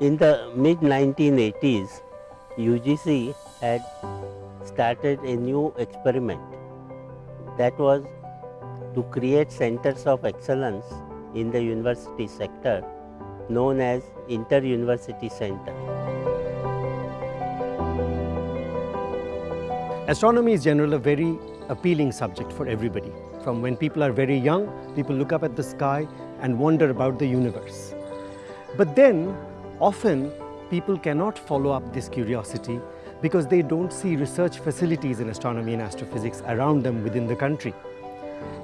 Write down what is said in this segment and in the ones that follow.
In the mid 1980s, UGC had started a new experiment that was to create centers of excellence in the university sector known as inter-university center. Astronomy is generally a very appealing subject for everybody. From when people are very young, people look up at the sky and wonder about the universe. But then, often, people cannot follow up this curiosity because they don't see research facilities in astronomy and astrophysics around them within the country.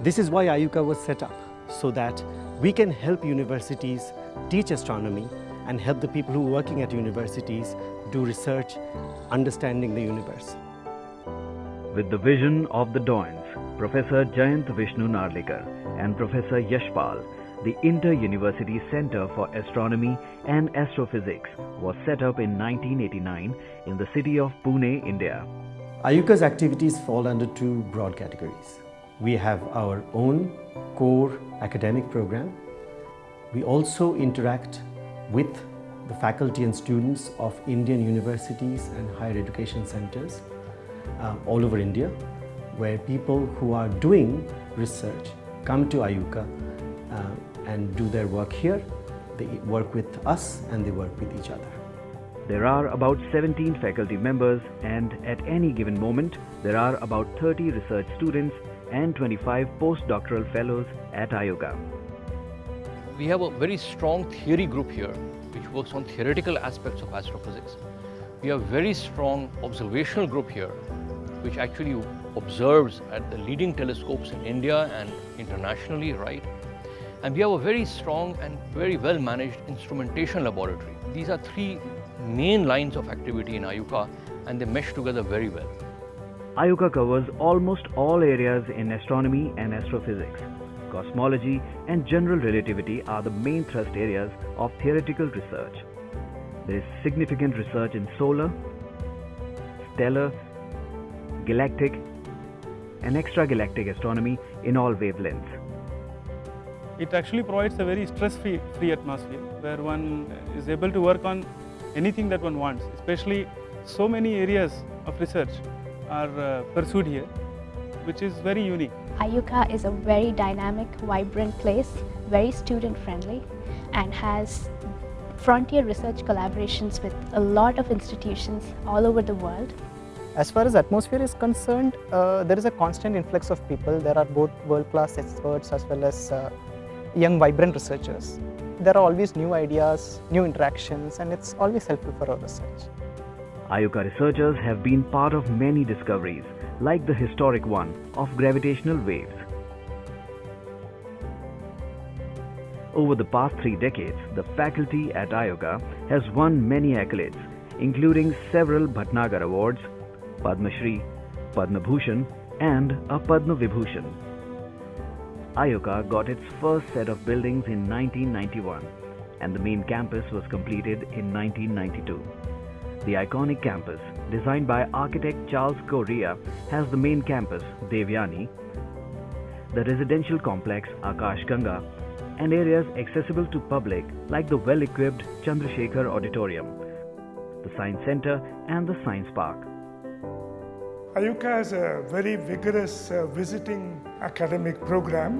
This is why IUCAA was set up, so that we can help universities teach astronomy and help the people who are working at universities do research understanding the universe. With the vision of the Doyens, Professor Jayant Vishnu Narlikar and Professor Yashpal, the Inter-University Center for Astronomy and Astrophysics was set up in 1989 in the city of Pune, India. IUCAA's activities fall under two broad categories. We have our own core academic program. We also interact with the faculty and students of Indian universities and higher education centers uh, all over India, where people who are doing research come to uh, and do their work here. They work with us and they work with each other. There are about 17 faculty members and at any given moment there are about 30 research students and 25 postdoctoral fellows at IUCAA. We have a very strong theory group here which works on theoretical aspects of astrophysics. We have a very strong observational group here which actually observes at the leading telescopes in India and internationally, right? And we have a very strong and very well managed instrumentation laboratory. These are three main lines of activity in IUCAA and they mesh together very well. IUCAA covers almost all areas in astronomy and astrophysics. Cosmology and general relativity are the main thrust areas of theoretical research. There is significant research in solar, stellar, galactic and extragalactic astronomy in all wavelengths. It actually provides a very stress-free free atmosphere where one is able to work on anything that one wants, especially so many areas of research are uh, pursued here, which is very unique. IUCAA is a very dynamic, vibrant place, very student-friendly and has frontier research collaborations with a lot of institutions all over the world. As far as atmosphere is concerned, uh, there is a constant influx of people. There are both world-class experts as well as uh, young, vibrant researchers. There are always new ideas, new interactions, and it's always helpful for our research. IUCAA researchers have been part of many discoveries, like the historic one of gravitational waves. Over the past three decades, the faculty at IUCAA has won many accolades, including several Bhatnagar Awards, Padma Shri, Padma Bhushan, and a Padma Vibhushan. IUCAA got its first set of buildings in 1991 and the main campus was completed in 1992. The iconic campus, designed by architect Charles Correa, has the main campus, Devayani, the residential complex Akash Ganga, and areas accessible to public like the well-equipped Chandrasekhar Auditorium, the Science Center and the Science Park. IUCAA has a very vigorous uh, visiting academic program.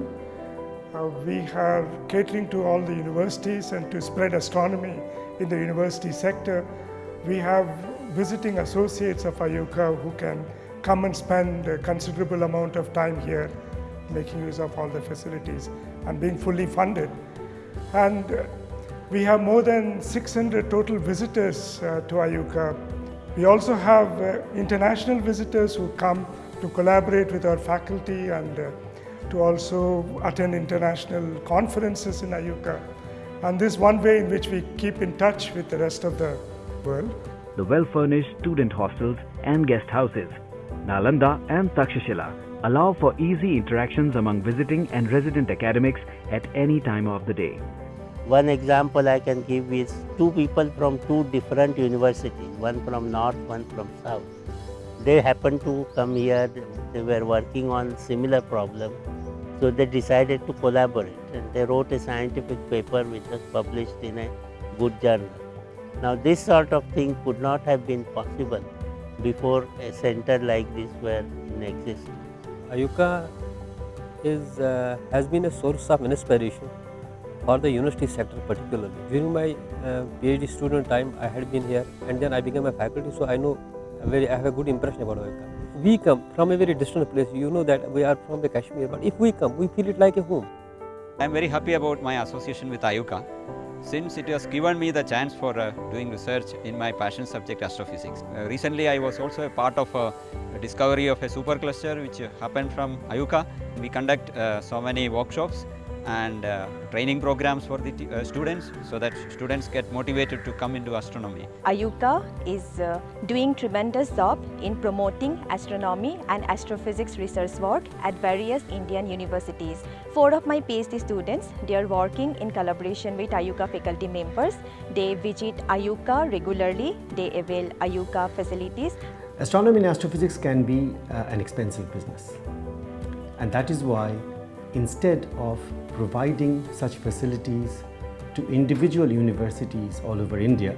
Uh, we are catering to all the universities and to spread astronomy in the university sector. We have visiting associates of IUCAA who can come and spend a considerable amount of time here making use of all the facilities and being fully funded. And uh, we have more than 600 total visitors uh, to IUCAA we also have uh, international visitors who come to collaborate with our faculty and uh, to also attend international conferences in IUCAA. And this is one way in which we keep in touch with the rest of the world. The well-furnished student hostels and guest houses, Nalanda and Takshashila, allow for easy interactions among visiting and resident academics at any time of the day. One example I can give is two people from two different universities, one from north, one from south. They happened to come here, they were working on similar problem, so they decided to collaborate and they wrote a scientific paper which was published in a good journal. Now this sort of thing could not have been possible before a center like this were in existence. IUCAA is, uh, has been a source of inspiration for the university sector particularly. During my uh, PhD student time, I had been here and then I became a faculty, so I know very, I have a good impression about IUCAA. We come from a very distant place, you know that we are from the Kashmir, but if we come, we feel it like a home. I am very happy about my association with IUCAA since it has given me the chance for uh, doing research in my passion subject astrophysics. Uh, recently I was also a part of a, discovery of a supercluster which happened from IUCAA. We conduct uh, so many workshops and uh, training programs for the uh, students so that students get motivated to come into astronomy. IUCAA is uh, doing tremendous job in promoting astronomy and astrophysics research work at various Indian universities. Four of my PhD students, they are working in collaboration with IUCAA faculty members. They visit IUCAA regularly, they avail IUCAA facilities. Astronomy and astrophysics can be uh, an expensive business. And that is why instead of providing such facilities to individual universities all over India,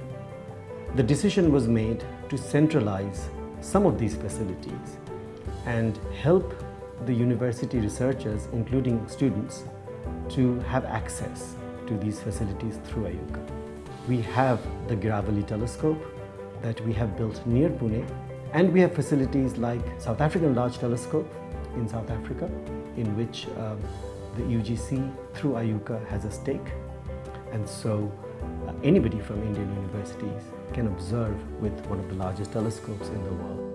the decision was made to centralize some of these facilities and help the university researchers, including students, to have access to these facilities through IUCAA. We have the Girawali telescope that we have built near Pune and we have facilities like South African Large Telescope in South Africa in which um, the UGC through IUCAA has a stake and so uh, anybody from Indian universities can observe with one of the largest telescopes in the world.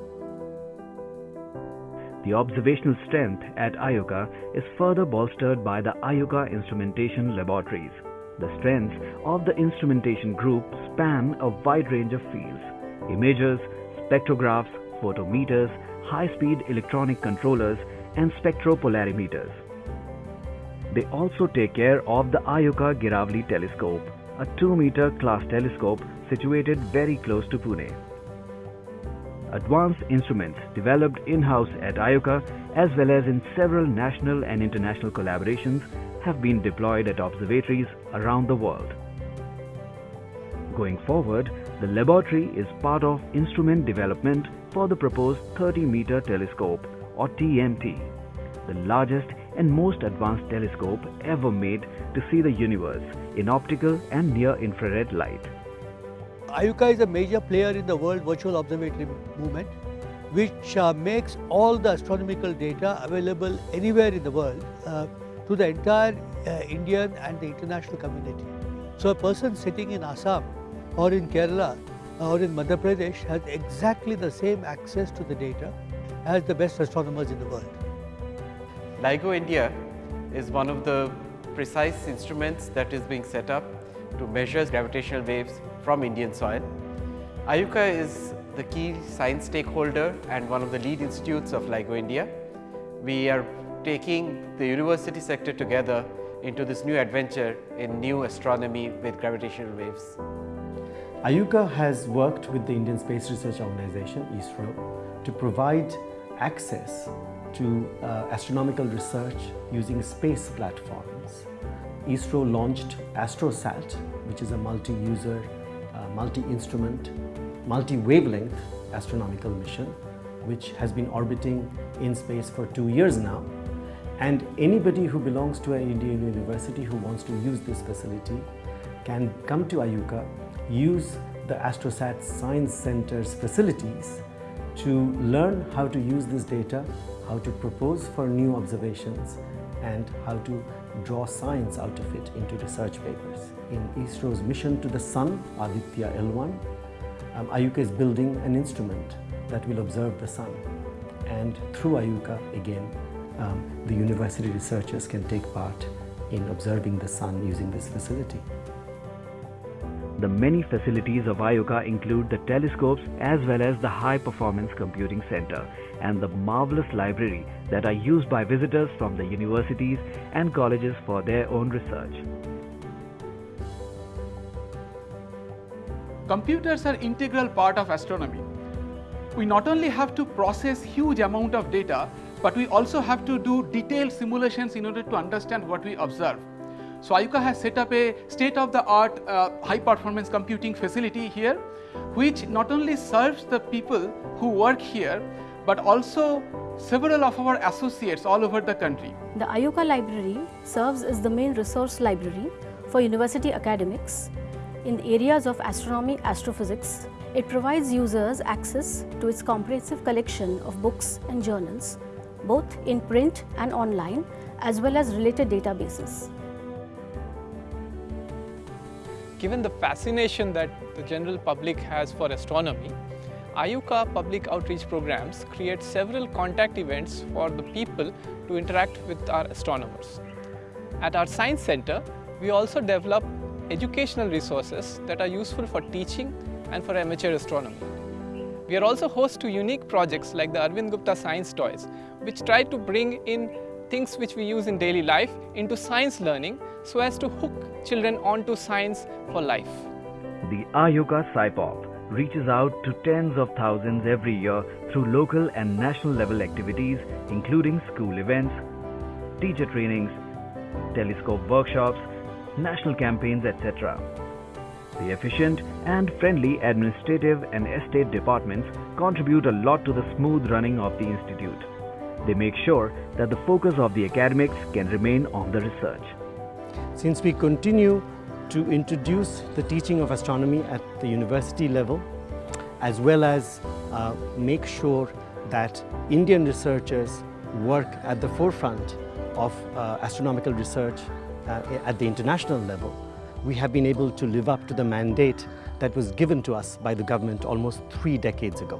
The observational strength at IUCAA is further bolstered by the IUCAA Instrumentation Laboratories. The strengths of the instrumentation group span a wide range of fields imagers, spectrographs, photometers, high speed electronic controllers, and spectropolarimeters. They also take care of the IUCAA Girawali telescope, a 2 meter class telescope situated very close to Pune. Advanced instruments developed in-house at IUCAA as well as in several national and international collaborations have been deployed at observatories around the world. Going forward, the laboratory is part of instrument development for the proposed 30 meter telescope or TMT, the largest and most advanced telescope ever made to see the universe in optical and near infrared light. IUCAA is a major player in the World Virtual Observatory Movement, which uh, makes all the astronomical data available anywhere in the world uh, to the entire uh, Indian and the international community. So a person sitting in Assam or in Kerala or in Madhya Pradesh has exactly the same access to the data as the best astronomers in the world. LIGO India is one of the precise instruments that is being set up to measure gravitational waves from Indian soil. IUCAA is the key science stakeholder and one of the lead institutes of LIGO India. We are taking the university sector together into this new adventure in new astronomy with gravitational waves. IUCAA has worked with the Indian Space Research Organization, ISRO, to provide access to uh, astronomical research using space platforms. ISRO launched AstroSat, which is a multi-user, uh, multi-instrument, multi-wavelength astronomical mission, which has been orbiting in space for two years now. And anybody who belongs to an Indian university who wants to use this facility can come to IUCAA, use the AstroSat Science Center's facilities to learn how to use this data how to propose for new observations and how to draw science out of it into research papers. In ISRO's mission to the Sun, Aditya L1, um, IUCAA is building an instrument that will observe the Sun. And through IUCAA, again, um, the university researchers can take part in observing the Sun using this facility. The many facilities of IUCAA include the telescopes as well as the high performance computing center and the marvelous library that are used by visitors from the universities and colleges for their own research. Computers are integral part of astronomy. We not only have to process huge amount of data, but we also have to do detailed simulations in order to understand what we observe. So IUCAA has set up a state-of-the-art uh, high-performance computing facility here, which not only serves the people who work here, but also several of our associates all over the country. The IUCAA library serves as the main resource library for university academics in the areas of astronomy, astrophysics. It provides users access to its comprehensive collection of books and journals, both in print and online, as well as related databases. Given the fascination that the general public has for astronomy, IUCAA public outreach programs create several contact events for the people to interact with our astronomers. At our Science Center, we also develop educational resources that are useful for teaching and for amateur astronomy. We are also host to unique projects like the Arvind Gupta Science Toys, which try to bring in things which we use in daily life into science learning so as to hook children onto science for life. The IUCAA SciPop reaches out to tens of thousands every year through local and national level activities including school events, teacher trainings, telescope workshops, national campaigns, etc. The efficient and friendly administrative and estate departments contribute a lot to the smooth running of the institute. They make sure that the focus of the academics can remain on the research. Since we continue to introduce the teaching of astronomy at the university level, as well as uh, make sure that Indian researchers work at the forefront of uh, astronomical research uh, at the international level, we have been able to live up to the mandate that was given to us by the government almost three decades ago.